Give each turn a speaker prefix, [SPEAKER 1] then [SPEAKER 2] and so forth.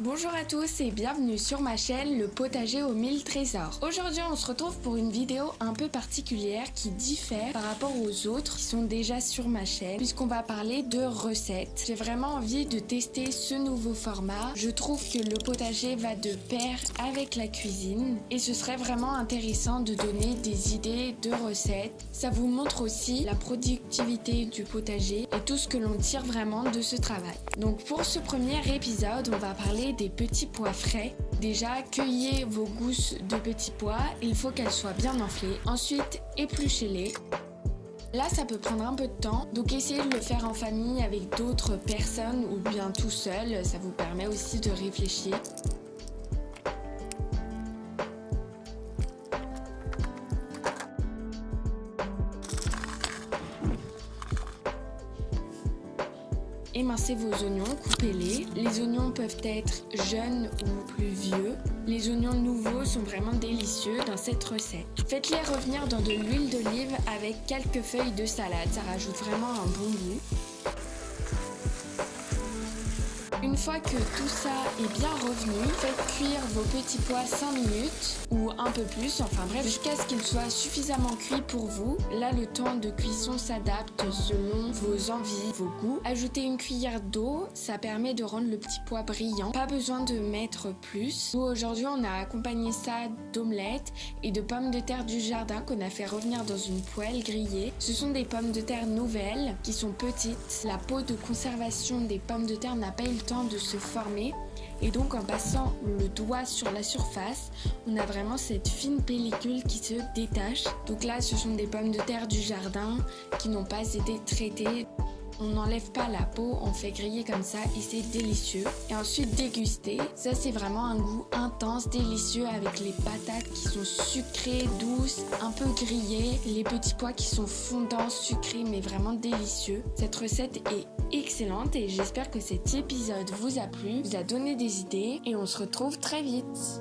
[SPEAKER 1] Bonjour à tous et bienvenue sur ma chaîne Le Potager aux 1000 trésors. Aujourd'hui on se retrouve pour une vidéo un peu particulière qui diffère par rapport aux autres qui sont déjà sur ma chaîne puisqu'on va parler de recettes. J'ai vraiment envie de tester ce nouveau format. Je trouve que le potager va de pair avec la cuisine et ce serait vraiment intéressant de donner des idées de recettes. Ça vous montre aussi la productivité du potager et tout ce que l'on tire vraiment de ce travail. Donc pour ce premier épisode on va parler des petits pois frais. Déjà, cueillez vos gousses de petits pois, il faut qu'elles soient bien enflées. Ensuite, épluchez-les. Là, ça peut prendre un peu de temps, donc essayez de le faire en famille avec d'autres personnes ou bien tout seul, ça vous permet aussi de réfléchir. Émincez vos oignons, coupez-les. Les oignons peuvent être jeunes ou plus vieux. Les oignons nouveaux sont vraiment délicieux dans cette recette. Faites-les revenir dans de l'huile d'olive avec quelques feuilles de salade, ça rajoute vraiment un bon goût. Une fois que tout ça est bien revenu, faites cuire vos petits pois 5 minutes ou un peu plus, enfin bref, jusqu'à ce qu'ils soient suffisamment cuits pour vous. Là, le temps de cuisson s'adapte selon vos envies, vos goûts. Ajoutez une cuillère d'eau, ça permet de rendre le petit pois brillant. Pas besoin de mettre plus. Nous, aujourd'hui, on a accompagné ça d'omelettes et de pommes de terre du jardin qu'on a fait revenir dans une poêle grillée. Ce sont des pommes de terre nouvelles qui sont petites. La peau de conservation des pommes de terre n'a pas eu le de se former et donc en passant le doigt sur la surface, on a vraiment cette fine pellicule qui se détache. Donc là, ce sont des pommes de terre du jardin qui n'ont pas été traitées. On n'enlève pas la peau, on fait griller comme ça et c'est délicieux. Et ensuite déguster, ça c'est vraiment un goût intense, délicieux avec les patates qui sont sucrées, douces, un peu grillées, les petits pois qui sont fondants, sucrés mais vraiment délicieux. Cette recette est excellente et j'espère que cet épisode vous a plu, vous a donné des idées et on se retrouve très vite.